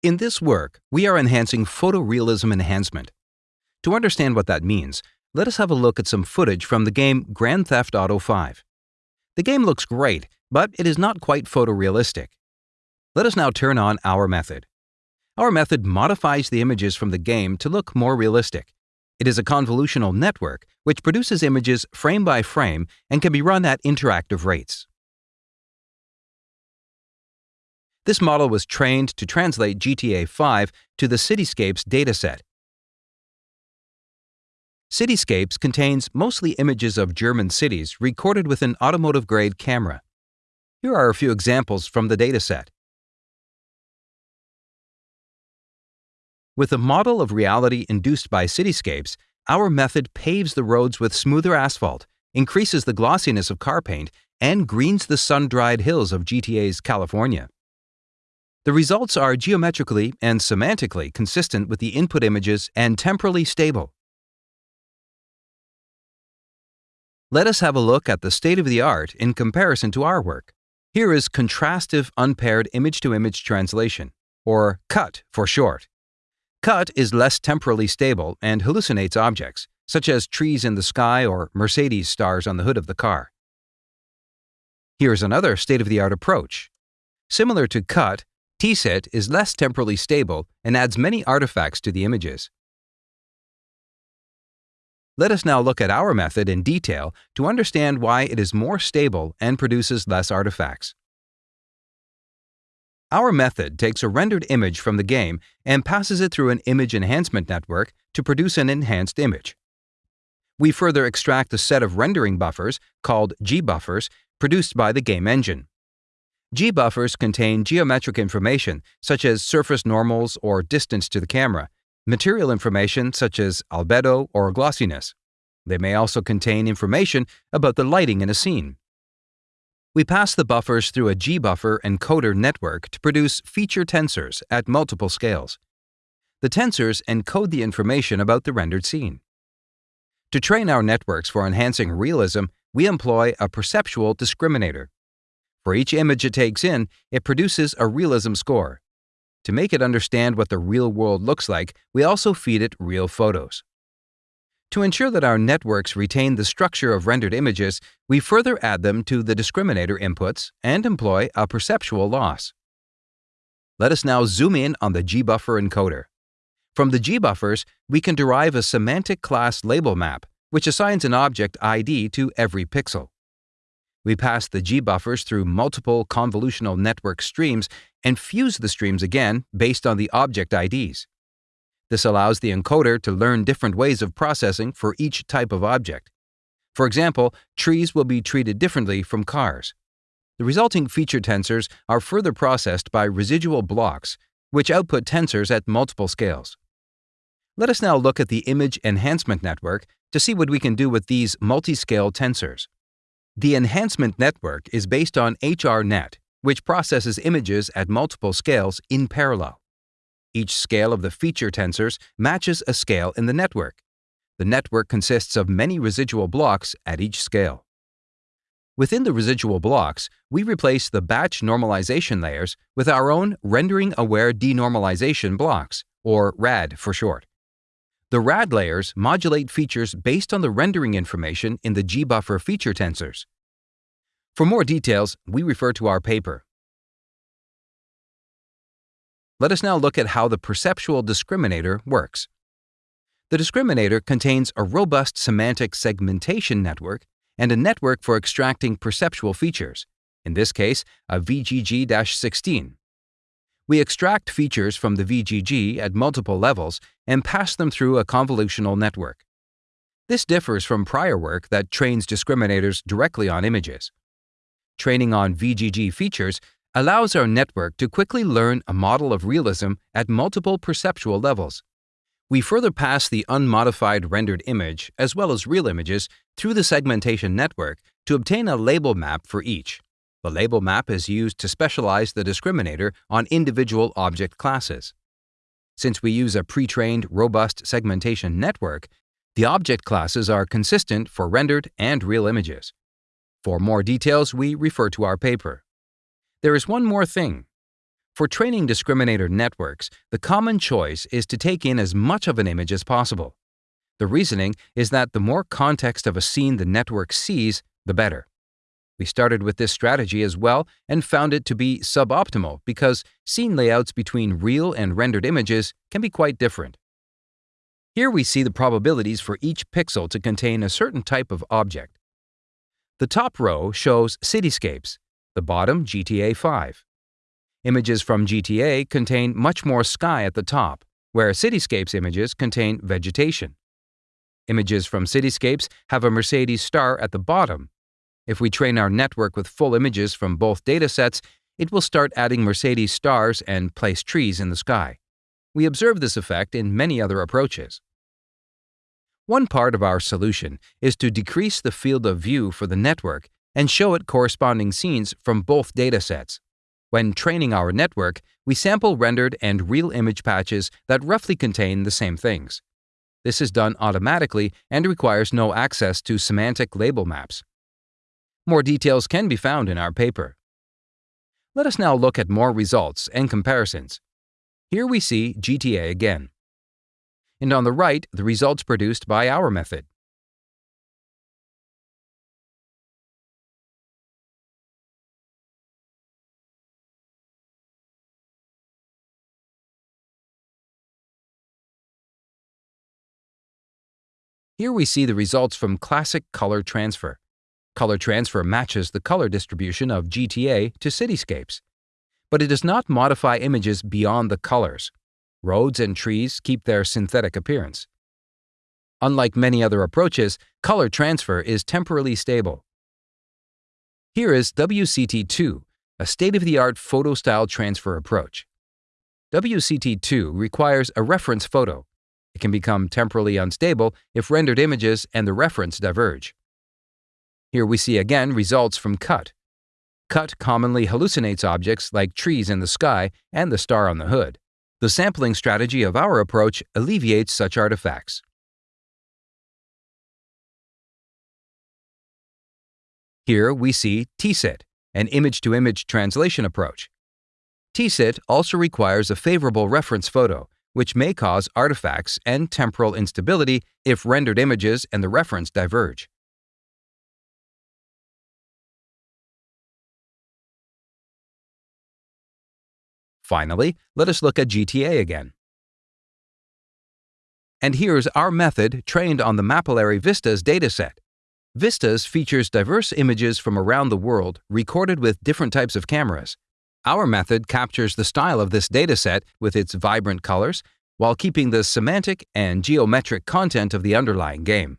In this work, we are enhancing photorealism enhancement. To understand what that means, let us have a look at some footage from the game Grand Theft Auto 5. The game looks great, but it is not quite photorealistic. Let us now turn on our method. Our method modifies the images from the game to look more realistic. It is a convolutional network which produces images frame by frame and can be run at interactive rates. This model was trained to translate GTA 5 to the Cityscapes dataset. Cityscapes contains mostly images of German cities recorded with an automotive-grade camera. Here are a few examples from the dataset. With a model of reality induced by cityscapes, our method paves the roads with smoother asphalt, increases the glossiness of car paint, and greens the sun-dried hills of GTA's California. The results are geometrically and semantically consistent with the input images and temporally stable. Let us have a look at the state of the art in comparison to our work. Here is contrastive unpaired image-to-image -image translation, or CUT for short. CUT is less temporally stable and hallucinates objects, such as trees in the sky or Mercedes stars on the hood of the car. Here's another state-of-the-art approach. Similar to CUT, TSIT is less temporally stable and adds many artifacts to the images. Let us now look at our method in detail to understand why it is more stable and produces less artifacts. Our method takes a rendered image from the game and passes it through an image enhancement network to produce an enhanced image. We further extract a set of rendering buffers, called G-buffers, produced by the game engine. G-buffers contain geometric information, such as surface normals or distance to the camera, material information such as albedo or glossiness. They may also contain information about the lighting in a scene. We pass the buffers through a G-buffer encoder network to produce feature tensors at multiple scales. The tensors encode the information about the rendered scene. To train our networks for enhancing realism, we employ a perceptual discriminator. For each image it takes in, it produces a realism score. To make it understand what the real world looks like, we also feed it real photos. To ensure that our networks retain the structure of rendered images, we further add them to the discriminator inputs and employ a perceptual loss. Let us now zoom in on the GBuffer encoder. From the GBuffers, we can derive a semantic class label map, which assigns an object ID to every pixel. We pass the GBuffers through multiple convolutional network streams and fuse the streams again based on the object IDs. This allows the encoder to learn different ways of processing for each type of object. For example, trees will be treated differently from cars. The resulting feature tensors are further processed by residual blocks, which output tensors at multiple scales. Let us now look at the image enhancement network to see what we can do with these multi-scale tensors. The enhancement network is based on HRNet, which processes images at multiple scales in parallel. Each scale of the feature tensors matches a scale in the network. The network consists of many residual blocks at each scale. Within the residual blocks, we replace the batch normalization layers with our own rendering-aware denormalization blocks, or RAD for short. The RAD layers modulate features based on the rendering information in the GBuffer feature tensors. For more details, we refer to our paper. Let us now look at how the perceptual discriminator works. The discriminator contains a robust semantic segmentation network and a network for extracting perceptual features, in this case, a VGG-16. We extract features from the VGG at multiple levels and pass them through a convolutional network. This differs from prior work that trains discriminators directly on images. Training on VGG features allows our network to quickly learn a model of realism at multiple perceptual levels. We further pass the unmodified rendered image, as well as real images, through the segmentation network to obtain a label map for each. The label map is used to specialize the discriminator on individual object classes. Since we use a pre-trained, robust segmentation network, the object classes are consistent for rendered and real images. For more details, we refer to our paper. There is one more thing. For training discriminator networks, the common choice is to take in as much of an image as possible. The reasoning is that the more context of a scene the network sees, the better. We started with this strategy as well and found it to be suboptimal because scene layouts between real and rendered images can be quite different. Here we see the probabilities for each pixel to contain a certain type of object. The top row shows cityscapes, the bottom GTA 5. Images from GTA contain much more sky at the top, where Cityscapes images contain vegetation. Images from Cityscapes have a Mercedes star at the bottom. If we train our network with full images from both datasets, it will start adding Mercedes stars and place trees in the sky. We observe this effect in many other approaches. One part of our solution is to decrease the field of view for the network and show it corresponding scenes from both datasets. When training our network, we sample rendered and real image patches that roughly contain the same things. This is done automatically and requires no access to semantic label maps. More details can be found in our paper. Let us now look at more results and comparisons. Here we see GTA again. And on the right, the results produced by our method. Here we see the results from classic color transfer. Color transfer matches the color distribution of GTA to cityscapes. But it does not modify images beyond the colors. Roads and trees keep their synthetic appearance. Unlike many other approaches, color transfer is temporally stable. Here is WCT2, a state-of-the-art photo-style transfer approach. WCT2 requires a reference photo, it can become temporally unstable if rendered images and the reference diverge. Here we see again results from CUT. CUT commonly hallucinates objects like trees in the sky and the star on the hood. The sampling strategy of our approach alleviates such artifacts. Here we see TSIT, an image-to-image -image translation approach. TSIT also requires a favorable reference photo, which may cause artifacts and temporal instability if rendered images and the reference diverge. Finally, let us look at GTA again. And here's our method trained on the Mapillary Vistas dataset. Vistas features diverse images from around the world recorded with different types of cameras. Our method captures the style of this dataset with its vibrant colors while keeping the semantic and geometric content of the underlying game.